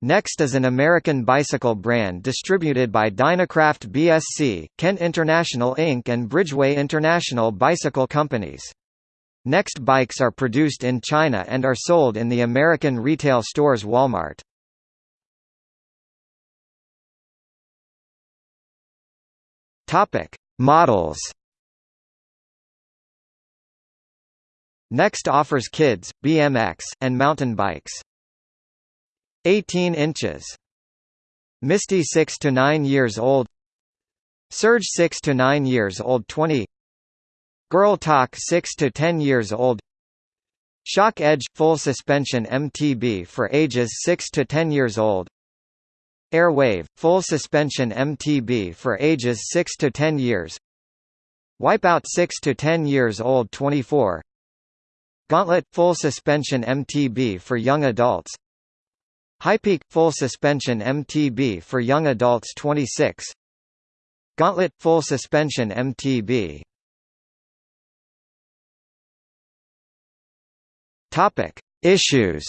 Next is an American bicycle brand distributed by Dynacraft BSC, Kent International Inc. and Bridgeway International Bicycle Companies. Next bikes are produced in China and are sold in the American retail stores Walmart. Topic: Models. Next offers kids, BMX, and mountain bikes. 18 inches. Misty 6 to 9 years old. Surge 6 to 9 years old 20 Girl Talk 6 to 10 years old. Shock Edge – Full suspension MTB for ages 6 to 10 years old. Airwave – Full suspension MTB for ages 6 to 10 years. Wipeout 6 to 10 years old 24 Gauntlet – Full suspension MTB for young adults Highpeak – Full suspension MTB for young adults 26 Gauntlet – Full suspension MTB Topic: Issues.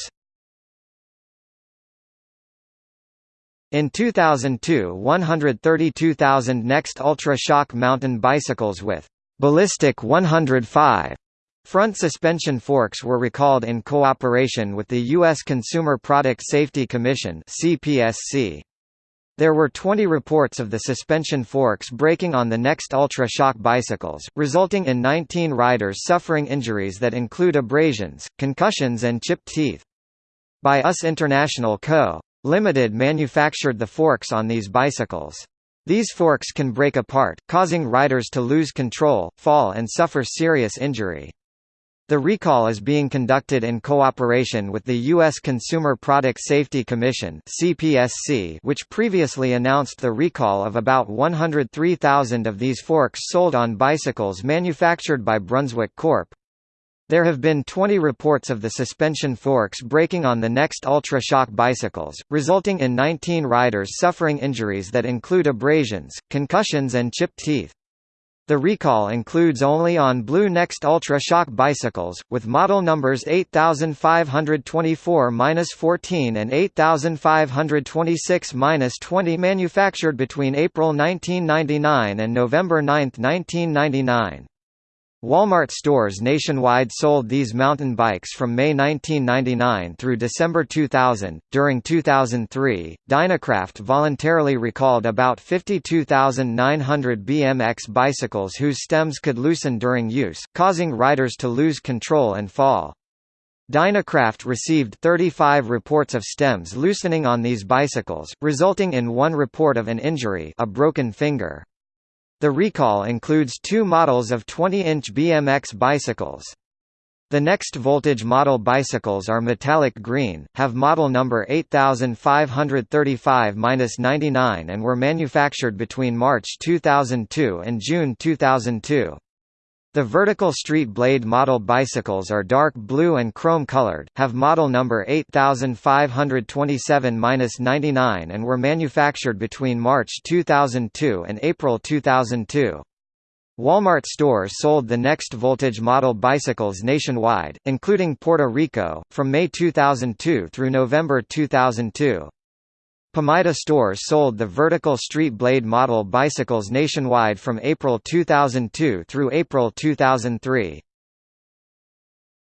In 2002 132,000 Next Ultra Shock mountain bicycles with «Ballistic 105» front suspension forks were recalled in cooperation with the U.S. Consumer Product Safety Commission CPSC. There were 20 reports of the suspension forks breaking on the Next Ultra Shock bicycles, resulting in 19 riders suffering injuries that include abrasions, concussions and chipped teeth. By US International Co. Limited manufactured the forks on these bicycles. These forks can break apart, causing riders to lose control, fall and suffer serious injury. The recall is being conducted in cooperation with the U.S. Consumer Product Safety Commission which previously announced the recall of about 103,000 of these forks sold on bicycles manufactured by Brunswick Corp. There have been 20 reports of the suspension forks breaking on the Next Ultra Shock bicycles, resulting in 19 riders suffering injuries that include abrasions, concussions and chipped teeth. The recall includes only on Blue Next Ultra Shock bicycles, with model numbers 8524-14 and 8526-20 manufactured between April 1999 and November 9, 1999. Walmart stores nationwide sold these mountain bikes from May 1999 through December 2000. During 2003, Dynacraft voluntarily recalled about 52,900 BMX bicycles whose stems could loosen during use, causing riders to lose control and fall. Dynacraft received 35 reports of stems loosening on these bicycles, resulting in one report of an injury a broken finger. The recall includes two models of 20-inch BMX bicycles. The next voltage model bicycles are metallic green, have model number 8535-99 and were manufactured between March 2002 and June 2002. The vertical street blade model bicycles are dark blue and chrome colored, have model number 8527-99 and were manufactured between March 2002 and April 2002. Walmart stores sold the Next Voltage model bicycles nationwide, including Puerto Rico, from May 2002 through November 2002. Pamida stores sold the vertical street blade model bicycles nationwide from April 2002 through April 2003.